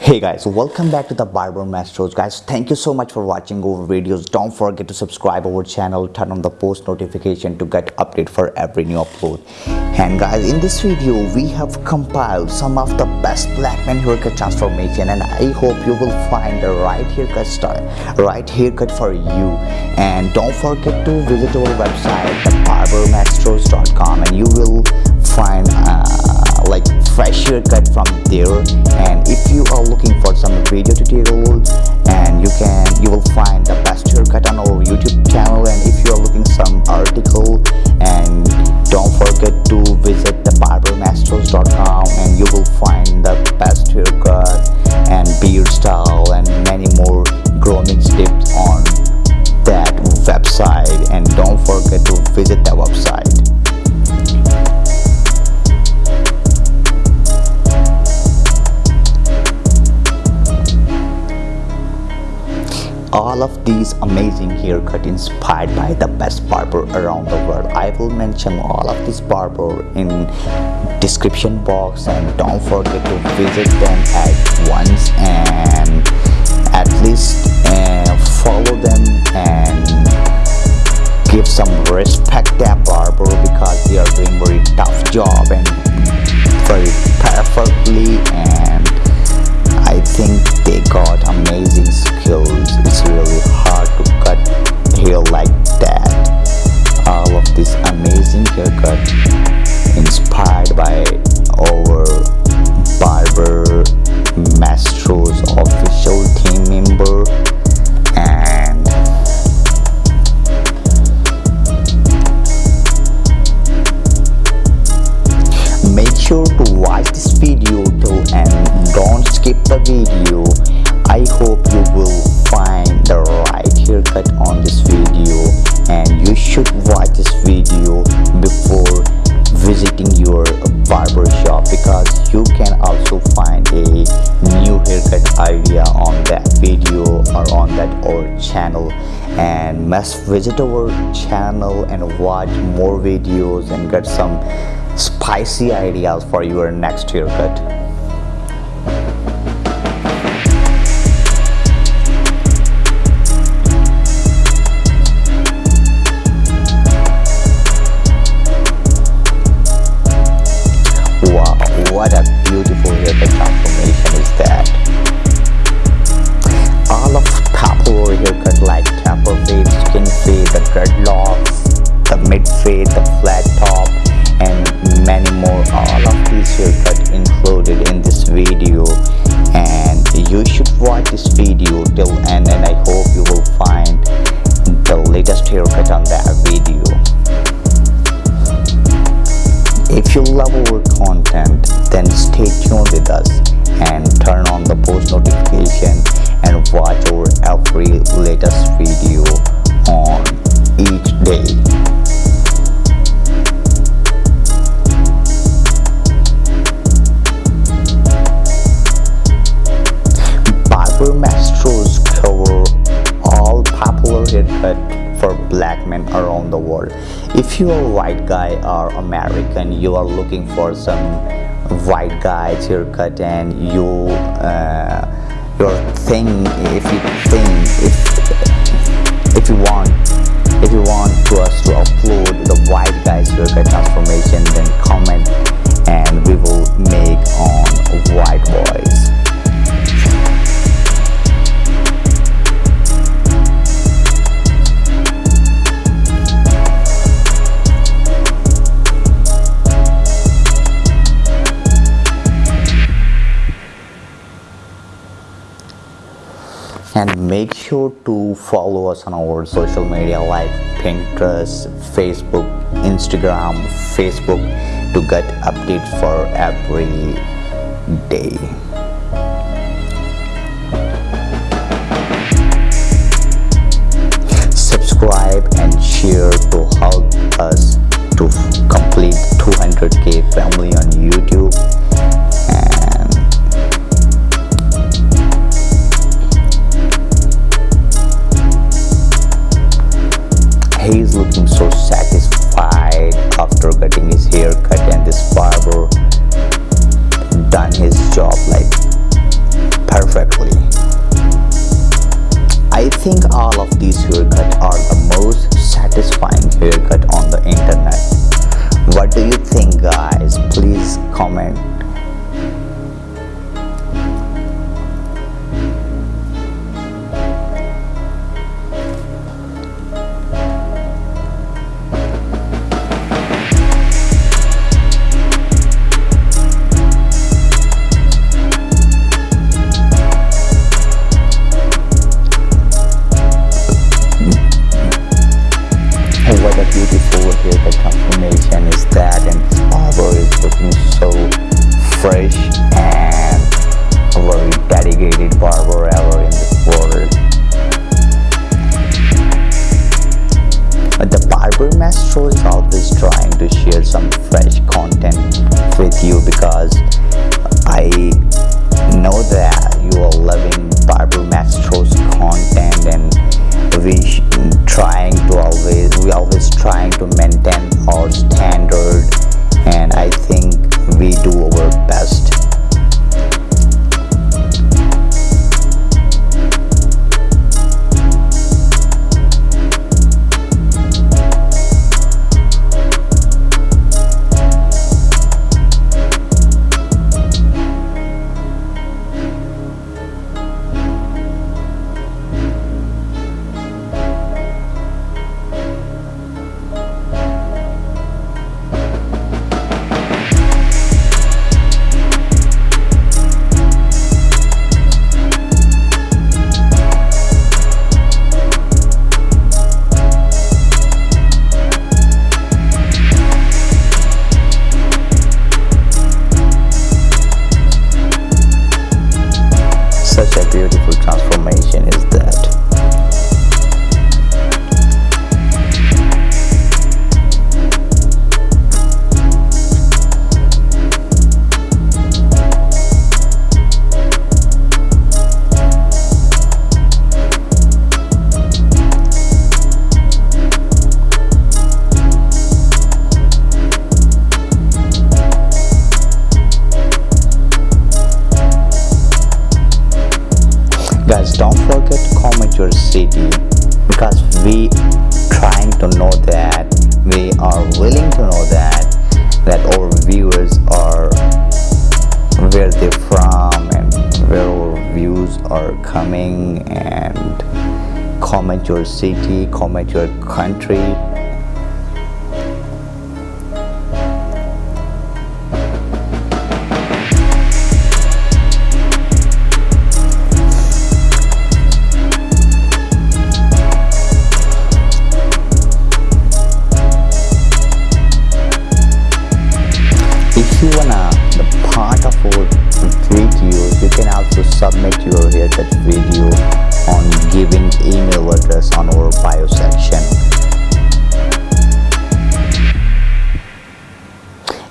hey guys welcome back to the barber masters. Guys thank you so much for watching our videos. Don't forget to subscribe our channel turn on the post notification to get update for every new upload. And guys in this video we have compiled some of the best black man haircut transformation and i hope you will find the right haircut style right haircut for you. And don't forget to visit our website thebarbermasters.com and you will find uh, like fresh haircut from there and if you are looking for some video tutorials and you can you will find the best haircut on our youtube channel. And if you are looking some article and don't all of these amazing haircut inspired by the best barber around the world. I will mention all of this barber in description box and don't forget to visit them at once and at least uh, follow them and give some respect that barber because they are doing very tough job and very perfectly and I think they got amazing skills. It's really hard to cut hair like that. All of this amazing video. I hope you will find the right haircut on this video. And you should watch this video before visiting your barber shop because you can also find a new haircut idea on that video or on that our channel. And must visit our channel and watch more videos and get some spicy ideas for your next haircut around the world. If you're a white guy or american you are looking for some white guys haircut and you uh, your thing if you think if if you want if you want to us to upload the white guys haircut transformation then comment and make sure to follow us on our social media like pinterest facebook instagram facebook to get updates for every day with you because i know that beautiful city because we trying to know that we are willing to know that that our viewers are where they're from and where our views are coming and comment your city comment your country submit your haircut video on giving email address on our bio section.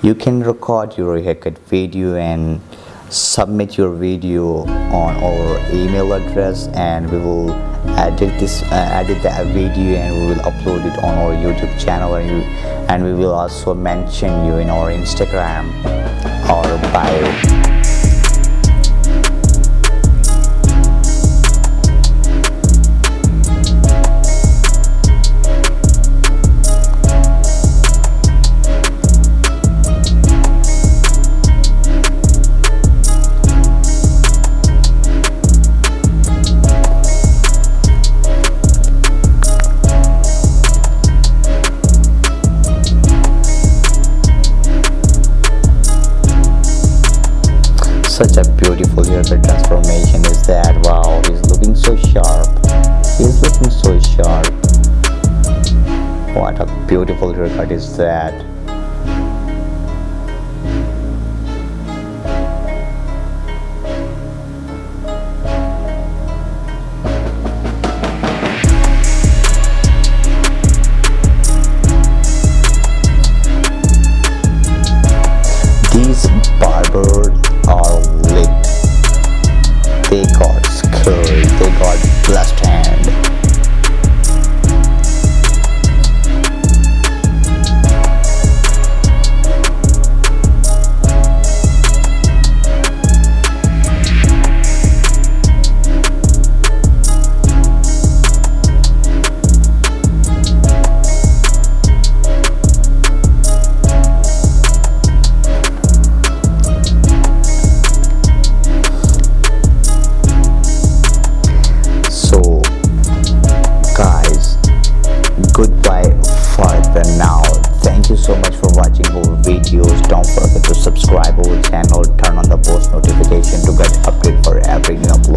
You can record your haircut video and submit your video on our email address and we will edit this uh, edit that video and we will upload it on our youtube channel and, you, and we will also mention you in our instagram or bio such a beautiful haircut transformation is that wow he's looking so sharp. He's looking so sharp. What a beautiful haircut is that